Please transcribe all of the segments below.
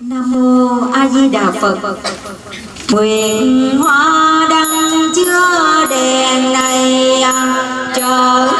Nam mô A Di Đà Phật. Nguyện hoa đăng chứa đèn này à, chở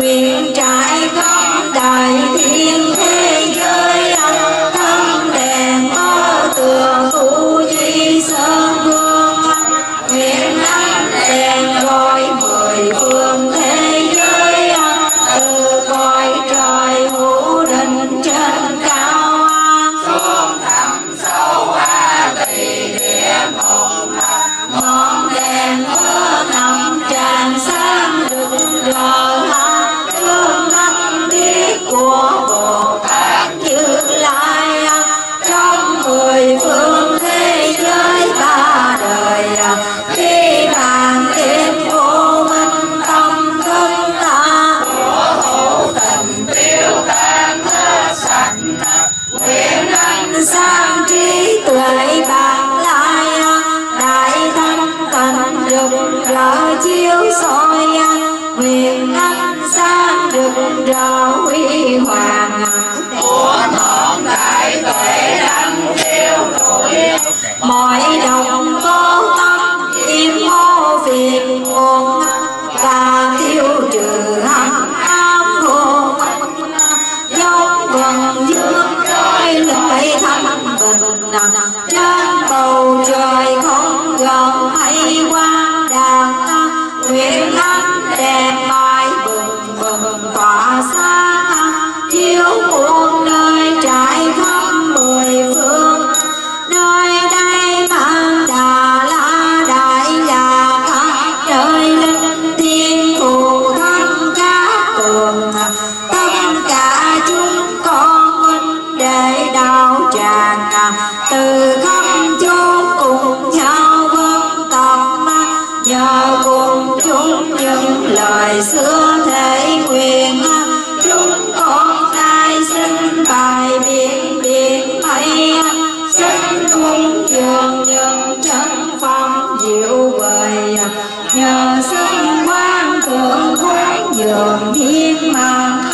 We. sang trí tuệ bạc lai đại thanh thành rực rỡ chiếu soi nguyện thanh sang rực rỡ huy hoàng của thọn đại tuệ đăng tiêu đổi mọi đồng diệu vời. Nhờ sức quan tưởng quán dường thiên mang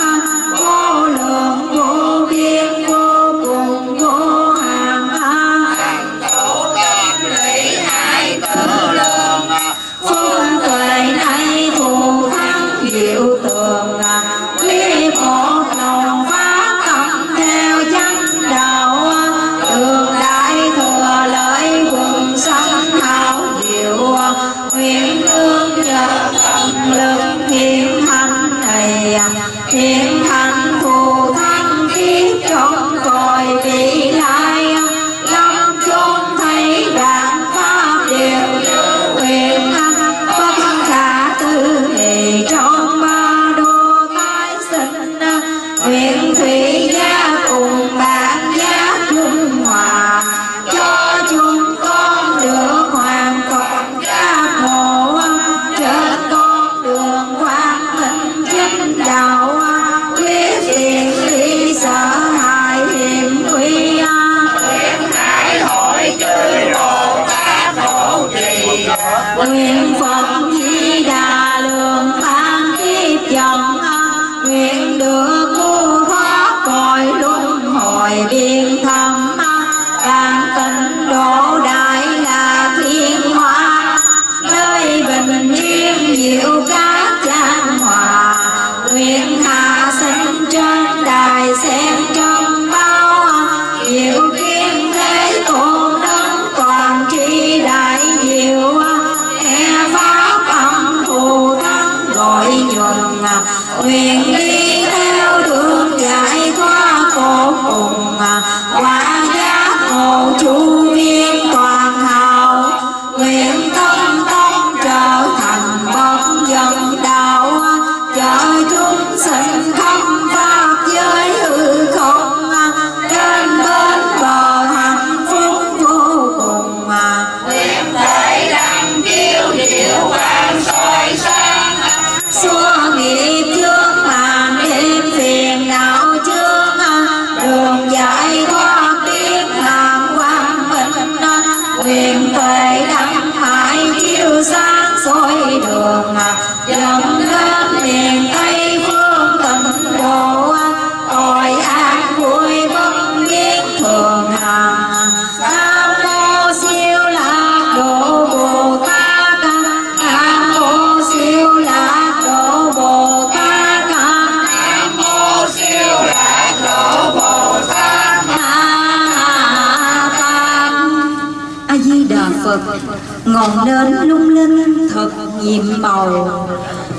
màu.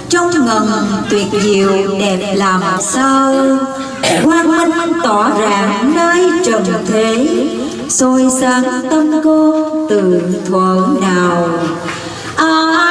Trong ngần tuyệt diệu đẹp làm sao? Quang minh tỏ rạng nơi trần thế. Soi sáng tâm cô từ thuở nào? Ai à,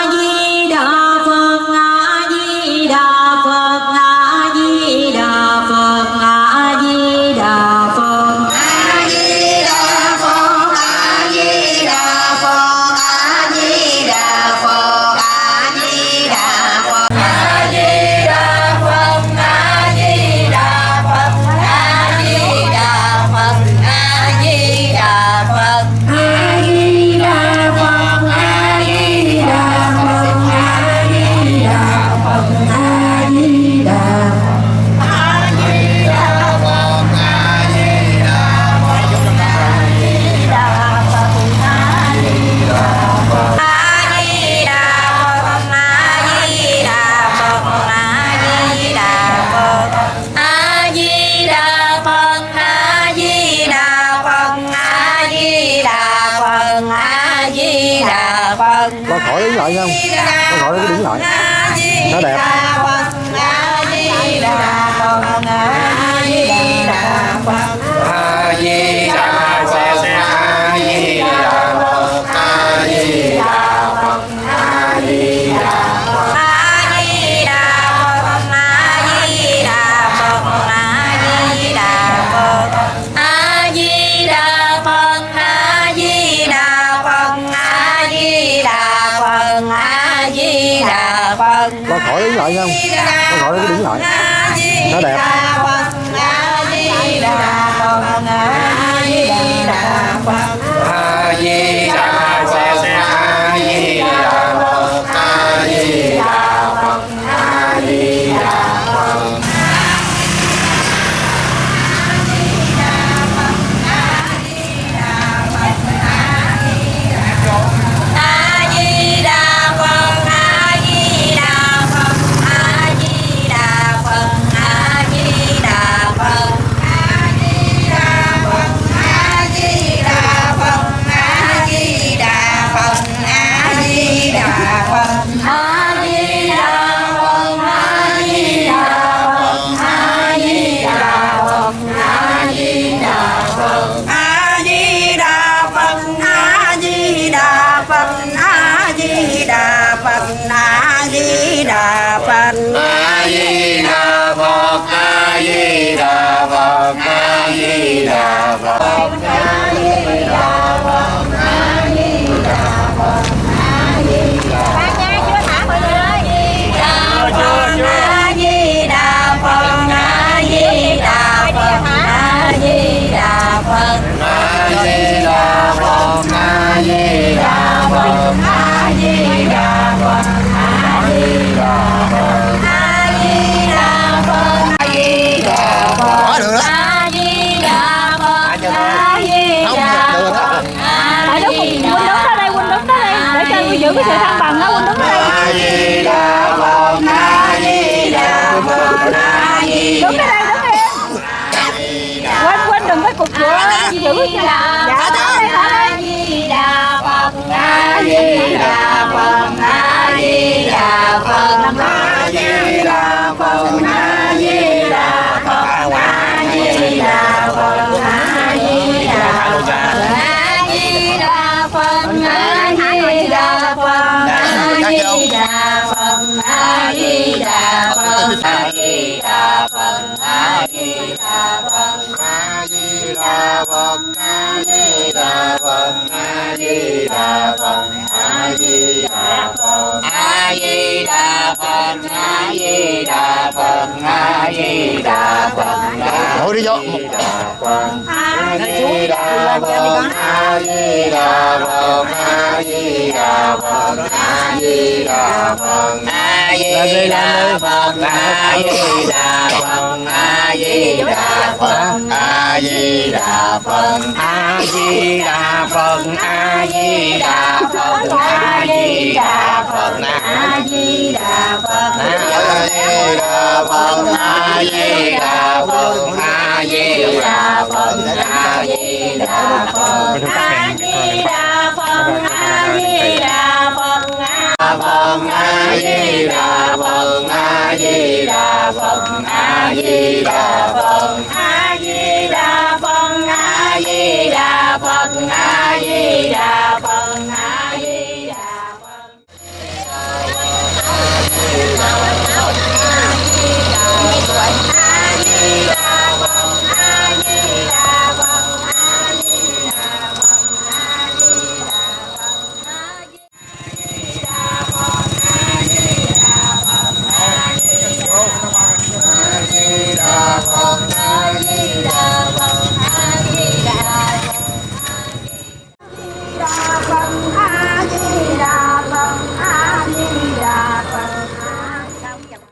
来 phật a di đà phật a di đà. Phật A Di Đà Phật A Di Đà Phật A Di Đà Phật A Di Đà Phật A Di Đà Phật A Di Đà Phật A Di Đà Phật A Di Đà Phật A Di Đà Phật A Di Đà Phật A Di Đà Phật A Di Đà Phật A Di Đà Phật A Di Đà Phật di đà phật a di đà phật a di đà phật a di đà phật a di đà phật a di đà phật đi vô a di đà phật a di đà phật a di đà phật a di đà phật a di đà phật a di đà phật a di đà phật a di đà phật a di đà phật a di đà phật a di đà phật a di đà phật a di đà phật a di đà phật a di đà phật Bye.